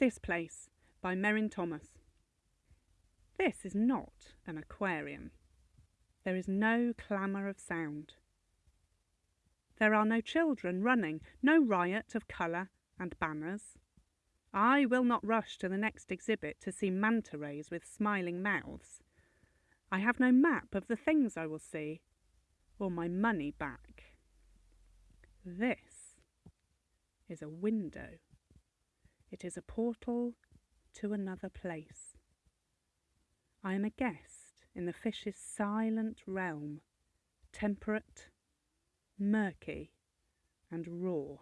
This Place by Merrin Thomas. This is not an aquarium. There is no clamour of sound. There are no children running, no riot of colour and banners. I will not rush to the next exhibit to see manta rays with smiling mouths. I have no map of the things I will see, or my money back. This is a window. It is a portal to another place. I am a guest in the fish's silent realm, temperate, murky, and raw.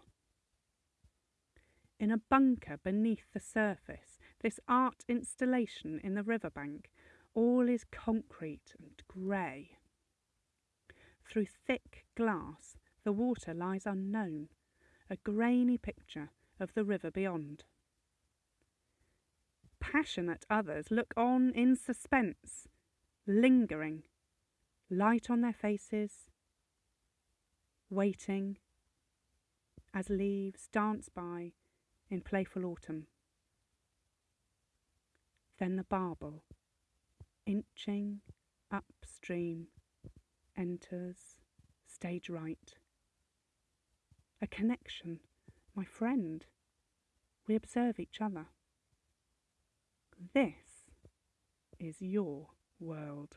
In a bunker beneath the surface, this art installation in the riverbank, all is concrete and grey. Through thick glass, the water lies unknown, a grainy picture of the river beyond passionate others look on in suspense, lingering, light on their faces, waiting as leaves dance by in playful autumn. Then the barbel, inching upstream, enters stage right. A connection, my friend. We observe each other. This is your world.